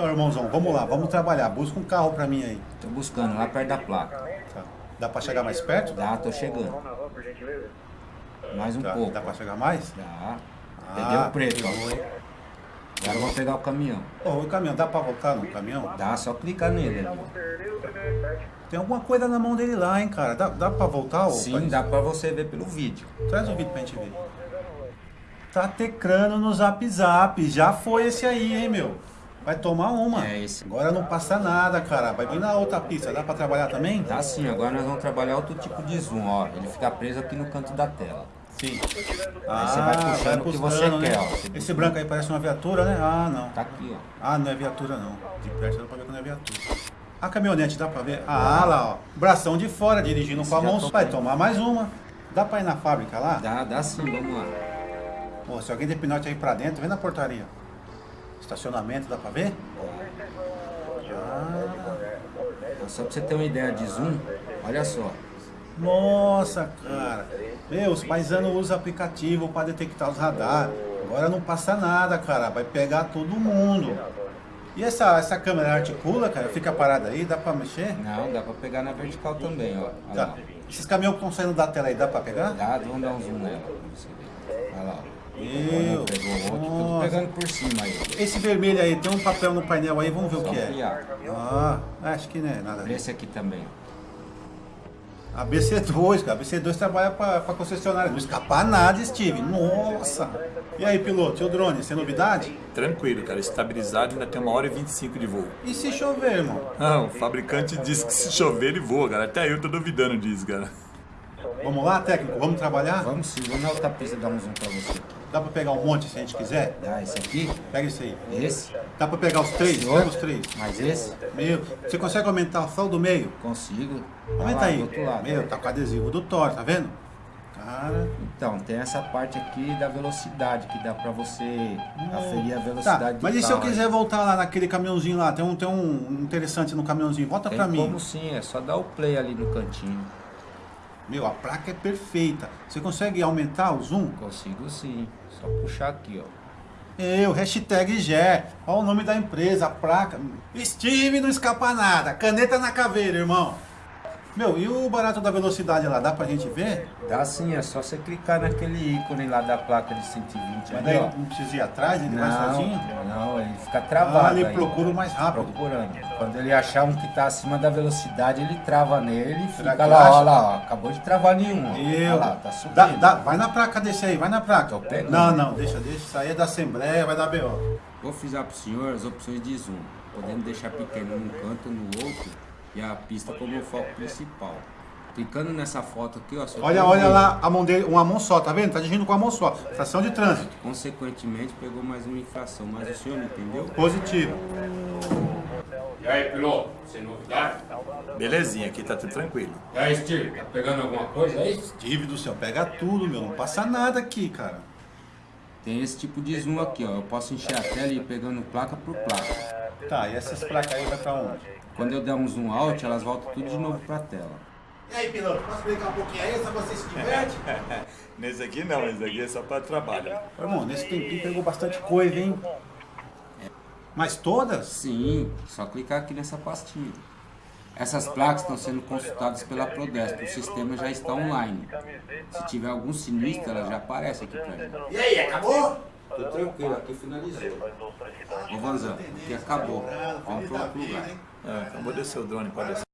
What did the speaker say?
Então, irmãozão, vamos lá, vamos trabalhar. Busca um carro pra mim aí. Tô buscando, lá perto da placa. Tá. Dá pra chegar mais perto? Dá, tô chegando. Mais um Tá. pouco. Dá pra chegar mais? Dá. Ah, o preto, ó. Agora eu vou pegar o caminhão. Ô, o caminhão, dá pra voltar no caminhão? Dá, só clicar nele ali. Tem alguma coisa na mão dele lá, hein, cara. Dá, dá pra voltar? ô, Sim, dá pra você ver pelo vídeo. Traz o vídeo pra gente ver. Tá tecrando no zap zap. Já foi esse aí, hein, meu. Vai tomar uma. É esse. Agora não passa nada, cara. Vai vir na outra pista. Dá pra trabalhar também? Dá sim, agora nós vamos trabalhar outro tipo de zoom, ó. Ele fica preso aqui no canto da tela. Sim. Aí você vai puxando o que você buscando, quer, né? ó. Você Esse branco aí parece uma viatura, né? Ah, não. Tá aqui, ó. Ah, não é viatura, não. De perto dá pra ver que não é viatura. A caminhonete dá pra ver? Ah, lá, ó. Bração de fora, dirigindo Esse com a mão. Vai tomar mais uma. Dá pra ir na fábrica lá? Dá, dá sim, vamos lá. Pô, se alguém der pinote aí pra dentro, vem na portaria. Estacionamento, dá pra ver? Ah, Só pra você ter uma ideia de zoom, olha só. nossa, cara. Meu, os paisanos usam aplicativo pra detectar os radar. Agora não passa nada, cara. Vai pegar todo mundo. E essa, essa câmera articula, cara? Fica parada aí, dá pra mexer? Não, dá pra pegar na vertical também, ó. Olha Tá. lá. Esses caminhões que estão saindo da tela aí, dá pra pegar? Dá, vamos dar um zoom nela. Olha lá. ó. Meu, pegou outro, pegando por cima aí. Esse vermelho aí, tem um papel no painel aí, vamos ver o Só que é. Ah, acho que não é nada. Esse aqui também. A BC2, cara. A BC2 trabalha pra, pra concessionária. Não escapar nada, Steve. Nossa! E aí, piloto, e o drone? Sem novidade? Tranquilo, cara. Estabilizado ainda tem uma hora e 25 de voo. E se chover, irmão? Não, o fabricante diz que se chover ele voa, cara. Até eu tô duvidando disso, cara. Vamos lá, técnico? Vamos trabalhar? Vamos sim, vamos na outra pista dar um zoom pra você. Dá pra pegar um monte se a gente quiser? Dá esse aqui, Pega esse aí. esse, Dá pra pegar os três? Pega os três. mais esse. Meu, você consegue aumentar só o do meio? Consigo. Aumenta Lá, aí. Do outro lado. Meu, tá com adesivo do Thor, tá vendo? Cara. Então, tem essa parte aqui da velocidade, que dá pra você aferir a Tá, velocidade do mas e se eu quiser voltar lá naquele caminhãozinho lá? Tem um, tem um interessante no caminhãozinho. Volta Tem pra mim. como sim, é só dar o play ali no cantinho. Meu, a placa é perfeita. Você consegue aumentar o zoom? Consigo sim, só puxar aqui, ó. Eu, hashtag Gé. Olha o nome da empresa, a placa. Steve não escapa nada. Caneta na caveira, irmão. Meu, e o barato da velocidade lá? Dá pra gente ver? Dá sim, é só você clicar naquele ícone lá da placa de 120 Mas daí ó. não precisa ir atrás, ele vai sozinho? Não, não, ele fica travado Ah, ele aí. procura mais rápido. Procurando. Quando ele achar um que tá acima da velocidade, ele trava nele e fica lá, acha? ó lá, ó. Acabou de travar nenhum. Eu. Olha lá, tá subindo. Dá, dá, vai na placa desse aí, vai na placa. Tô pegando. Não, não, deixa, deixa. Isso aí é da Assembleia, vai dar BO. Vou frisar pro senhor as opções de zoom, podendo deixar pequeno num canto ou no outro e a pista como o foco principal. Clicando nessa foto aqui, ó. Olha, olha lá a mão dele, uma mão só, tá vendo? Tá dirigindo com a mão só. Estação de trânsito. Consequentemente, pegou mais uma infração, mas o senhor não entendeu? Positivo. E aí, piloto, sem novidade? Belezinha, aqui tá tudo tranquilo. E aí, Steve, tá pegando alguma coisa aí? Steve do céu, pega tudo, meu. Não passa nada aqui, cara. Tem esse tipo de zoom aqui, ó. Eu posso encher a tela e ir pegando placa por placa. Tá, e essas placas aí vai pra onde? Quando eu der um zoom out, elas voltam tudo de novo pra tela. E aí, piloto, posso brincar um pouquinho aí? Só você se diverte? Nesse aqui não, esse aqui é só para trabalho. Irmão, nesse tempinho pegou bastante coisa, hein? Mas todas? Sim, só clicar aqui nessa pastinha. Essas placas estão sendo consultadas pela Prodesp, o sistema já está online. Se tiver algum sinistro, ela já aparece aqui pra mim. E aí, acabou? Tô tranquilo, aqui finalizou. Ô Vanzão, aqui acabou. Vamos para outro lugar. É, acabou de descer o drone, pode descer.